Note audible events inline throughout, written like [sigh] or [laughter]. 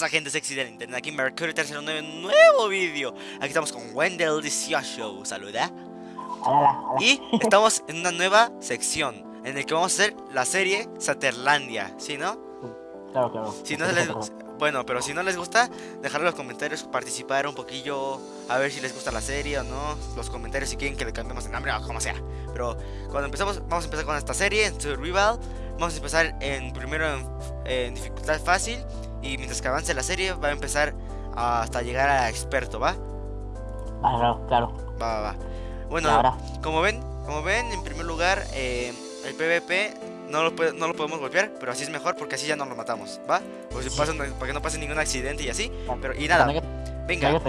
pasa gente sexy del internet? Aquí Mercury 309, nuevo vídeo. Aquí estamos con Wendell Show, saluda. Y estamos en una nueva sección En el que vamos a hacer la serie Saterlandia, ¿sí no? Claro, claro. Si no les, [laughs] Bueno, pero si no les gusta, dejar en los comentarios, participar un poquillo A ver si les gusta la serie o no. Los comentarios si quieren que le cambiemos el nombre o como sea. Pero cuando empezamos, vamos a empezar con esta serie en Survival. Vamos a empezar en primero en dificultad fácil y mientras que avance la serie va a empezar hasta llegar a experto, ¿va? Ah, claro, claro. Va, va, va. Bueno, como ven, como ven, en primer lugar, eh, el PvP no lo, no lo podemos golpear, pero así es mejor porque así ya no lo matamos, ¿va? Pues para que no pase ningún accidente y así. Pero, y nada, venga,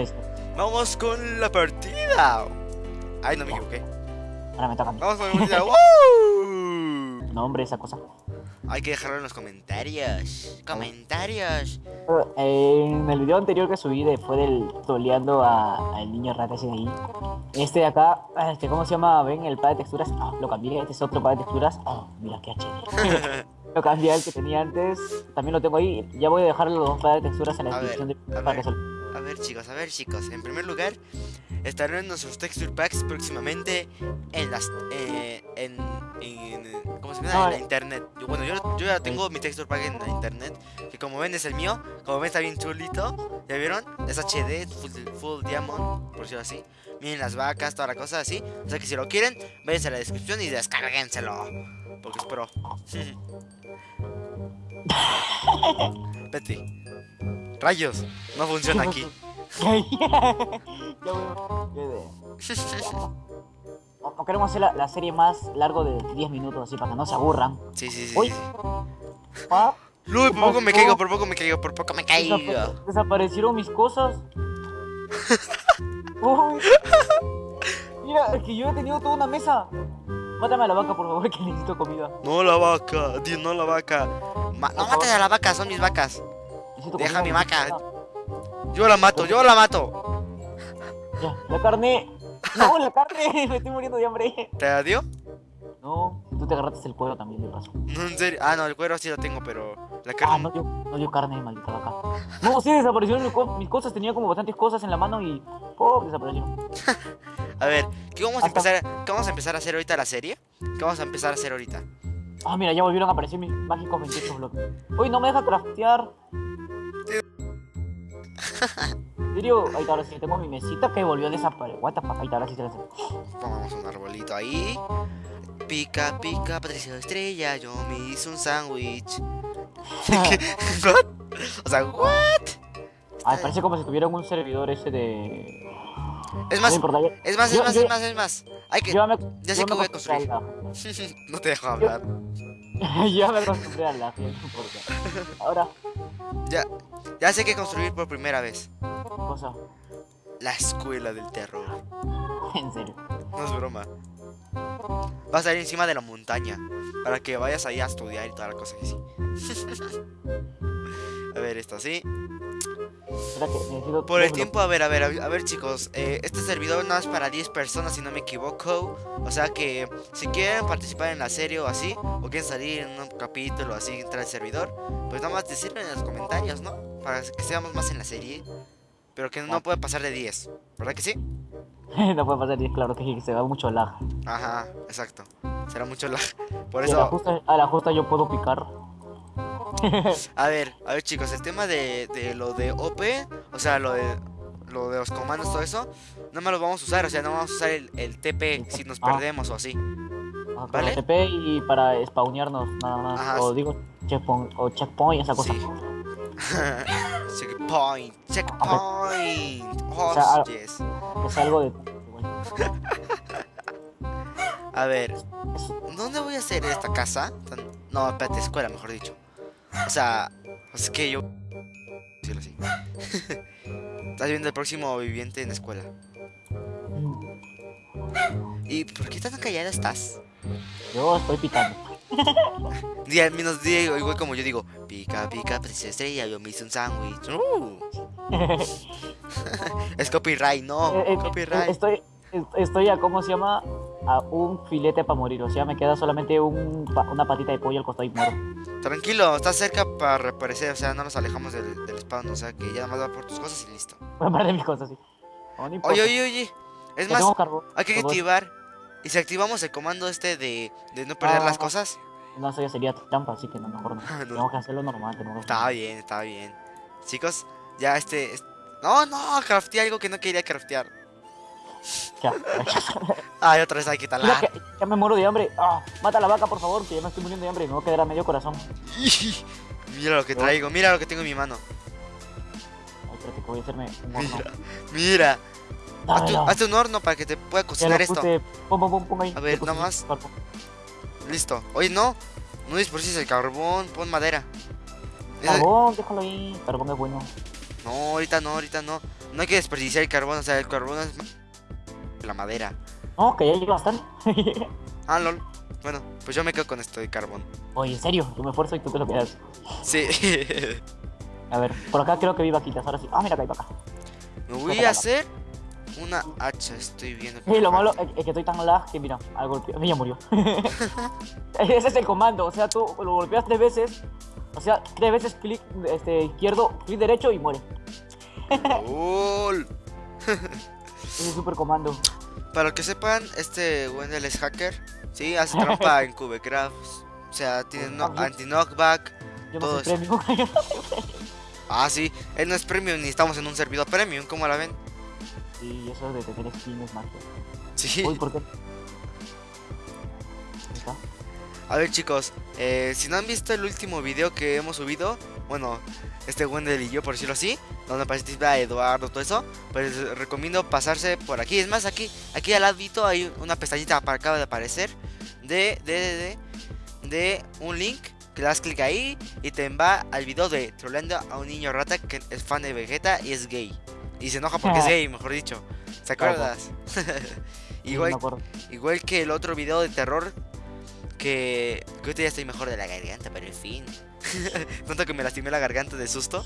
vamos con la partida. Ay, no me equivoqué. Ahora me toca. Vamos con la partida. [laughs] No, hombre, esa cosa. Hay que dejarlo en los comentarios. Comentarios. en el video anterior que subí de, fue del toleando al niño rata ese de ahí. Este de acá, este, ¿cómo se llama? ¿Ven el pad de texturas? Ah, lo cambié, este es otro pad de texturas. Oh, mira qué HD. [laughs] lo cambié el que tenía antes. También lo tengo ahí. Ya voy a dejar los dos pads de texturas en la descripción de para que a ver chicos, a ver chicos, en primer lugar estarán nuestros texture packs próximamente en las eh, en, en, ¿cómo se llama? en la internet. Bueno, yo, yo ya tengo mi texture pack en la internet, que como ven es el mío, como ven está bien chulito, ¿ya vieron? Es HD, full, full diamond, por decirlo así. Miren las vacas, toda la cosa así. O sea que si lo quieren, váyanse a la descripción y descárguenselo. Porque es pro. [laughs] Betty. Rayos, no funciona aquí. [laughs] O queremos hacer la, serie más largo de 10 minutos así para que no se aburran. Sí, sí, sí. Uy. por poco me caigo, por poco me caigo, por poco me caigo. Desaparecieron mis cosas. [laughs] Mira, es que yo he tenido toda una mesa. Mátame a la vaca, por favor, [laughs] que necesito comida. No la vaca, Dios, no la vaca. no mates a la vaca, son mis vacas. Deja mi vaca. Yo la mato, yo la mato. Ya, la carne. No, la carne. [laughs] Me estoy muriendo de hambre. ¿Te la dio? No, tú te agarraste el cuero también, de paso. No, en serio. Ah, no, el cuero sí lo tengo, pero la carne. Ah, no dio, no dio carne, maldita vaca. No, sí, desaparecieron mis, cosas. Tenía como bastantes cosas en la mano y. ¡Oh! Desaparecieron. [laughs] a ver, ¿qué vamos a, empezar, ¿qué vamos a empezar a hacer ahorita la serie? ¿Qué vamos a empezar a hacer ahorita? Ah, mira, ya volvieron a aparecer mis mágicos 28 bloques. Uy, no me deja craftear. [laughs] ¿En serio? Ahí ahora sí tengo mi mesita que volvió a desaparecer. What the fuck? Ahora sí se Pongamos un arbolito ahí. Pica, pica, Patricia Estrella, yo me hice un sándwich. [laughs] [laughs] o sea, ¿what? Ay, parece como si tuvieran un servidor ese de... Es más, es más, es más, es más, es más. Hay que... ya sé que voy a construir. no te dejo hablar. ya me acostumbré a la gente, porque... Ahora... Ya, ya sé que construir por primera vez. Cosa. La escuela del terror. [laughs] En serio. No es broma. Va a salir encima de la montaña. Para que vayas ahí a estudiar y toda la cosa que sí. [laughs] a ver, esto así. Por el tiempo, a ver, a ver, a ver chicos, eh, este servidor no es para 10 personas si no me equivoco, o sea que si quieren participar en la serie o así, o quieren salir en un capítulo así, entrar al servidor, pues nada más decirlo en los comentarios, ¿no? Para que seamos más en la serie, pero que no puede pasar de 10, ¿verdad que sí? [laughs] no puede pasar de 10, claro que sí, se va mucho lag. Ajá, exacto, será mucho lag, [laughs] por eso... a la justa yo puedo picar. [laughs] a ver, a ver chicos, el tema de, de, lo de OP, o sea, lo de lo de los comandos, todo eso, no me lo vamos a usar, o sea, no vamos a usar el, el TP si nos ah. perdemos o así. Ah, ¿Vale? TP y para spawnearnos, nada más. O digo, checkpoint, o checkpoint, esa cosa. [laughs] checkpoint, checkpoint. o sea, es algo de... [laughs] a ver, ¿dónde voy a hacer esta casa? No, espérate, escuela, mejor dicho. O sea, es que yo... Decirlo así. [laughs] Estás viendo el próximo viviente en la escuela. ¿Y por qué tan callada estás? Yo estoy picando. [laughs] Día menos día, igual como yo digo, pica, pica, princesa estrella, yo me hice un sándwich. Uh. [laughs] es copyright, no. Eh, eh, copyright. Estoy, estoy a, ¿cómo se llama? A un filete para morir. O sea, me queda solamente un, una patita de pollo al costado y muero. Tranquilo, estás cerca para reaparecer, o sea, no nos alejamos del, del spawn, o sea, que ya nada más va por tus cosas y listo. Voy a perder mis cosas, sí. No, no importa. Oye, oye, oye, es más, hay que activar, y si activamos el comando este de, de no perder Ah. las cosas, No, eso ya sería trampa, así que no, mejor no. [laughs] Ah, no. Tenemos que hacerlo normal. Que está bien, está bien. Chicos, ya este, es- no, no, crafteé algo que no quería craftear. Ya, [laughs] Ay, otra vez hay que talar. ya me muero de hambre. Ah, mata a la vaca, por favor, que ya me estoy muriendo de hambre. Me voy a quedar a medio corazón. [laughs] Mira lo que traigo, mira lo que tengo en mi mano. Ay, espérate que voy a hacerme un horno. Mira, mira. Hazte, un horno para que te pueda cocinar esto. Pum, pum, pum, ahí. A ver, nada más. Listo. Oye, no. No desperdicies el carbón, pon madera. Carbón, déjalo ahí. Carbón es bueno. No, ahorita no, ahorita no. No hay que desperdiciar el carbón, o sea, el carbón es la madera. No, que ya llegué [laughs] bastante. Ah, lol. Bueno, pues yo me quedo con esto de carbón. Oye, en serio, yo me esfuerzo y tú te lo quedas. Sí. [laughs] A ver, por acá creo que vi vaquitas. Ahora sí. Ah, mira, acá hay vaca. me voy a hacer una hacha, estoy viendo. que Y lo malo es es que estoy tan lag que mira, al golpear, ya murió. [laughs] Ese es el comando, o sea, tú lo golpeas tres veces, o sea, tres veces clic este, izquierdo, clic derecho y muere. Lol. Ese es super comando. Para los que sepan, este Wendell es hacker. Sí, hace [laughs] trampa en Cubecraft. O sea, tiene no- sí. anti-knockback. Yo no Todo soy premium. [laughs] Ah, sí. Él no es premium ni estamos en un servidor premium. ¿Cómo la ven? y eso de tener skin es magia. Sí. Uy, ¿por qué? A ver chicos, eh, si no han visto el último video que hemos subido, bueno, este Wendell y yo por decirlo así, donde participa Eduardo, todo eso, pues les recomiendo pasarse por aquí. Es más, aquí, aquí al ladito hay una pestañita que acaba de aparecer de, de, de, de, de un link que le das clic ahí y te va al video de troleando a un niño rata que es fan de Vegeta y es gay. Y se enoja porque es gay, mejor dicho. ¿Se Claro. acuerdas? [laughs] Igual. Igual que el otro video de terror que, que ahorita ya estoy mejor de la garganta, pero en fin. [laughs] Tanto que me lastimé la garganta de susto.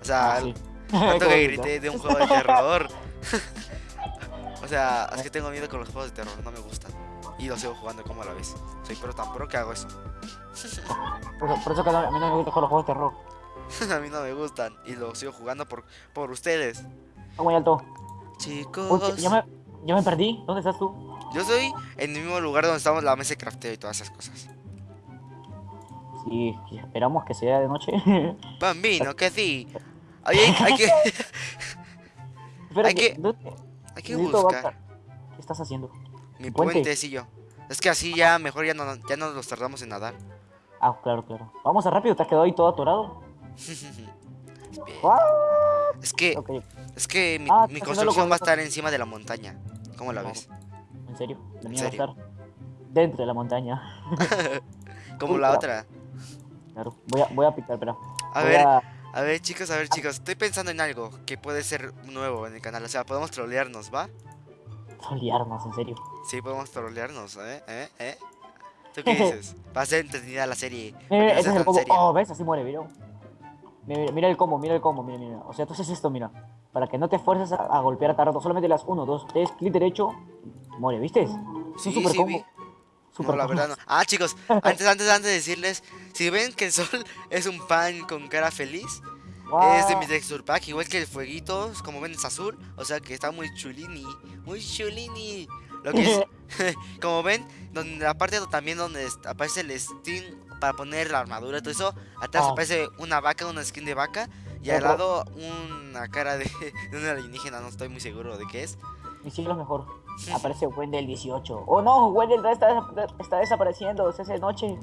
O sea, Ah, sí. [laughs] tanto Qué que grité de un juego de terror. [laughs] o sea, es que tengo miedo con los juegos de terror, no me gustan. Y lo sigo jugando como a la vez. Soy pero tan pro que hago eso. Por, eso- por eso que a mí no me gustan los juegos de terror. a mí no me gustan. Y lo sigo jugando por, por ustedes. Muy alto. Uy, Chicos. ya, me, ya me perdí. ¿Dónde estás tú? Yo soy en el mismo lugar donde estamos la mesa de crafteo y todas esas cosas. Sí, esperamos que sea de noche. [laughs] Bambino, que sí. Hay, hay, que, [laughs] Espera, Hay que- ¿dónde- hay que buscar. ¿Qué estás haciendo? Mi Puente. puentecillo. Es que así ya mejor ya no, ya no nos tardamos en nadar. Ah, claro, claro. Vamos a rápido, te has quedado ahí todo atorado. [laughs] Es que, es que mi, Ah, mi construcción con va a estar encima de la montaña. ¿Cómo la ves? en serio. La ¿En mía va a estar dentro de la montaña. Como la otra. Claro, voy a, voy a picar, espera. A ver, a- a ver chicos, a ver chicos. Estoy pensando en algo que puede ser nuevo en el canal. O sea, podemos trolearnos, ¿va? liarnos, en serio. Sí, podemos trolearnos, ¿eh? ¿Eh? ¿Eh? ¿Tú qué [laughs] dices? Va a ser entretenida la serie. Mira, ese es el combo. seria. Oh, ves, así muere, mira. Mira, el combo, mira el combo, mira, mira. O sea, tú haces esto, mira. Para que no te esfuerces a, a golpear a rato. Solamente las 1, 2, 3, clic derecho, muere, ¿viste? Es un super sí, combo. vi. No, la verdad no. Ah, chicos, antes, antes, antes de decirles, si ven que el sol [laughs] es un pan con cara feliz, es de mi texture pack, igual que el fueguito, como ven es azul, o sea que está muy chulini, muy chulini. Lo que es, [laughs] [laughs] como ven, donde la parte también donde aparece el Steam para poner la armadura y todo eso, atrás Ah. aparece una vaca, una skin de vaca, y al lado una cara de, de un alienígena, no estoy muy seguro de qué es. Mi siglo es mejor. Aparece Wendell 18. Oh no, Wendell está, está desapareciendo. Se hace noche.